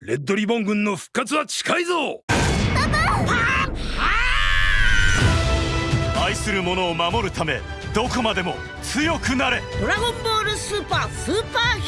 レッドリボン軍の復活は近いぞ！愛する者を守るためどこまでも強くなれ！ドラゴンボールスーパースーパーヒーロー。